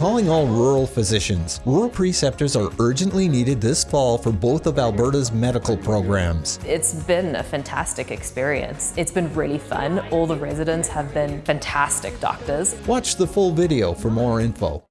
calling all rural physicians. Rural preceptors are urgently needed this fall for both of Alberta's medical programs. It's been a fantastic experience. It's been really fun. All the residents have been fantastic doctors. Watch the full video for more info.